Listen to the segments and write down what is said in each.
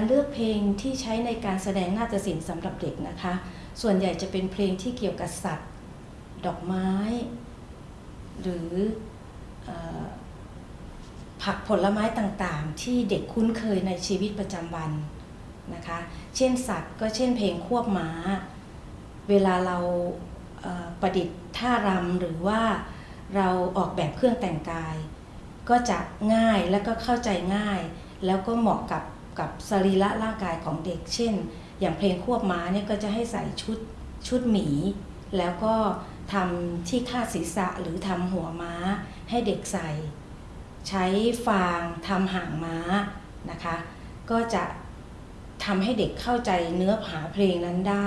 การเลือกเพลงที่ใช้ในการแสดงนาฏศิลป์สำหรับเด็กนะคะ ส่วนใหญ่จะเป็นเพลงที่เกี่ยวกับสัตว์ ดอกไม้ หรืออผักผลไม้ต่างๆ ที่เด็กคุ้นเคยในชีวิตประจำวันนะคะ เช่นสัตว์ก็เช่นเพลงควบม้า เวลาเราเประดิษฐ์ท่ารำหรือว่าเราออกแบบเครื่องแต่งกาย ก็จะง่ายและก็เข้าใจง่าย แล้วก็เหมาะกับ กับสรีระร่างกายของเด็ก เช่น อย่างเพลงควบม้าเนี่ยก็จะให้ใส่ชุดชุดหมี แล้วก็ทำที่คาดศีรษะหรือทำหัวม้าให้เด็กใส่ ใช้ฟางทำหางม้านะคะ ก็จะทำให้เด็กเข้าใจเนื้อหาเพลงนั้นได้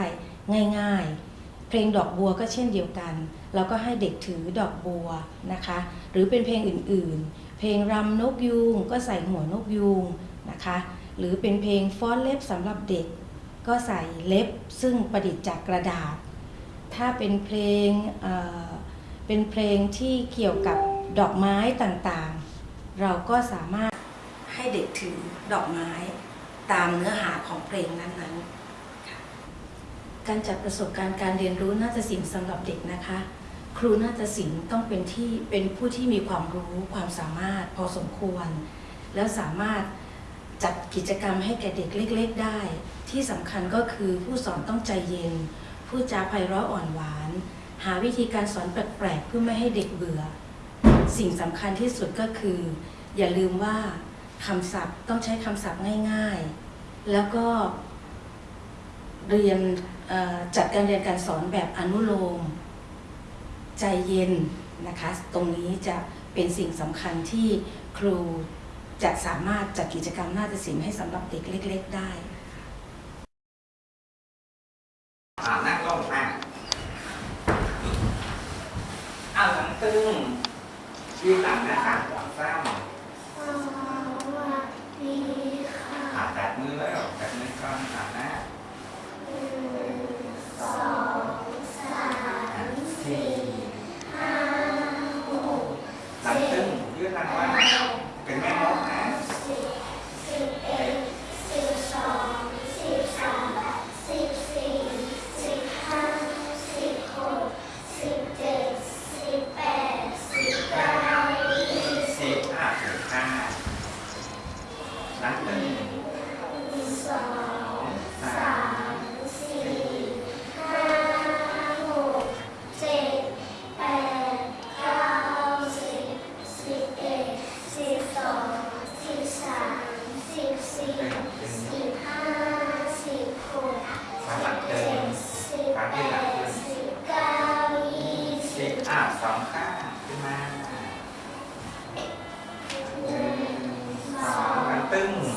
ง่ายๆ เพลงดอกบัวก็เช่นเดียวกันเราก็ให้เด็กถือดอกบัวนะคะ หรือเป็นเพลงอื่นๆ เพลงรำนกยูงก็ใส่หัวนกยูงนะคะ หรือเป็นเพลงฟ้อนเล็บสำหรับเด็ก ก็ใส่เล็บซึ่งประดิษฐ์จากกระดาษ ถ้าเป็นเพลงเเป็นเพลงที่เกี่ยวกับดอกไม้ต่างๆ เราก็สามารถให้เด็กถือดอกไม้ตามเนื้อหาของเพลงนั้นๆ การจัดประสบการณ์การเรียนรู้น่าฏศิลป์สำหรับเด็กนะคะครูนาฏศิลป์ต้องเป็นที่เป็นผู้ที่มีความรู้ความสามารถพอสมควร แล้วสามารถ จัดกิจกรรมให้แก่เด็กเล็ก ๆ ได้ ที่สำคัญก็คือผู้สอนต้องใจเย็นพูดจาไพเราะอ่อนหวาน หาวิธีการสอนแปลกๆเพื่อไม่ให้เด็กเบื่อ สิ่งสำคัญที่สุดก็คือ อย่าลืมว่าคำศัพท์ต้องใช้คำศัพท์ง่ายๆ แล้วก็เรียนจัดการเรียนการสอนแบบอนุโลม ใจเย็นนะคะ ตรงนี้จะเป็นสิ่งสำคัญที่ครู จะสามารถจัดกิจกรรมนาฏศิลป์ให้สำหรับเด็กเล็ก ๆ ได้อ่านั่งลงมาเอาหลังตึงยืนหลังนะคะหลังซ้ำสวัสดีค่ะอ่าแตะมือแล้วแตะมือก่อนอ่าหน้าหนึ่งสองสามสี่ห้าหกหลังตึงยืนหลังว่ tem um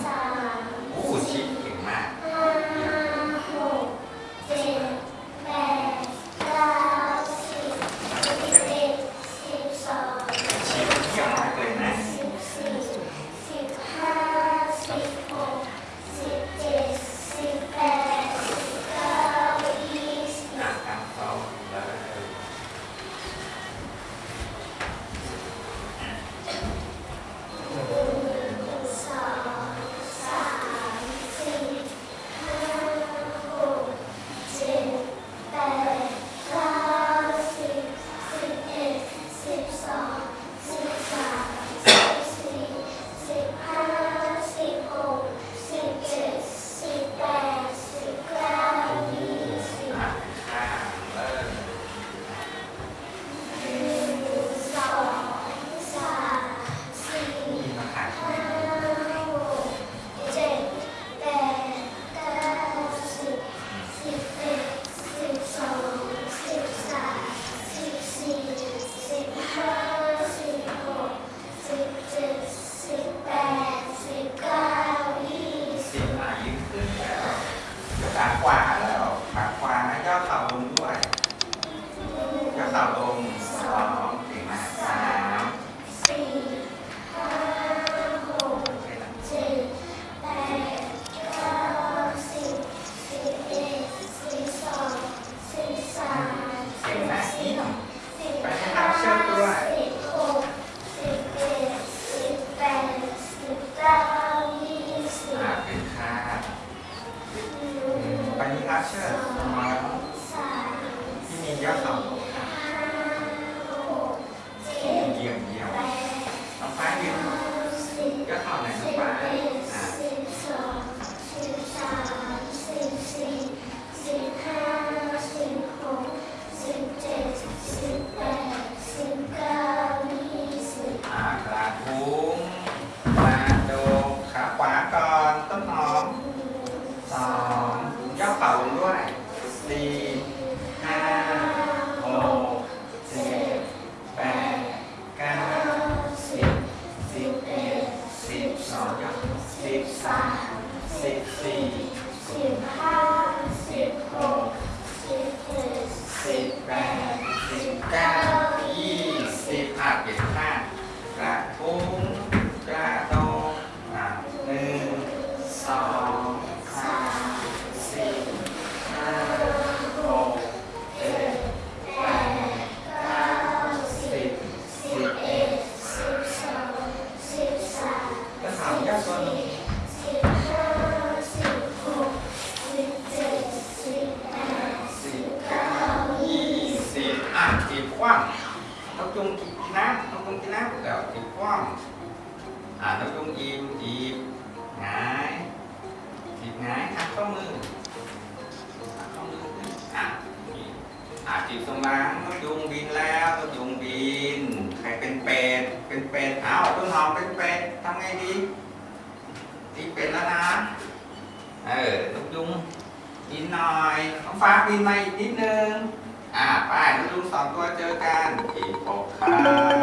อ่านกยุงอีมอีบงายจีบงายหักข้อมือหักข้อมืออะอะจีบสมาหลังนกยุงบินแล้วต้นกยุงบินใครเป็นเป็ดเป็นเป็ดอ้าวต้นหอมเป็นเป็ดทำไงดีจีบเป็ดแล้วนะเออต้นกยุงบินหน่อยต้องฟ้าบินมาอีกนิดนึงอะไปนกยุงสองตัวเจอกันอีกหกครั้ง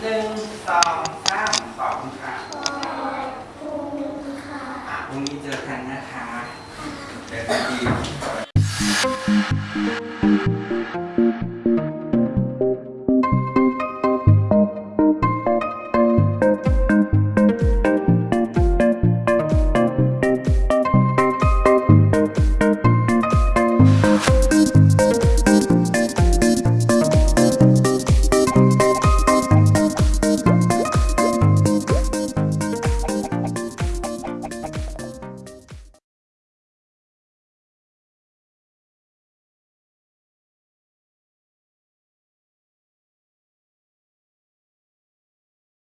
หนึ่งสองสามขอบคุณค่ะขอบคุณค่ะอะพรุ่งนี้เจอกันนะคะเจอกันอีก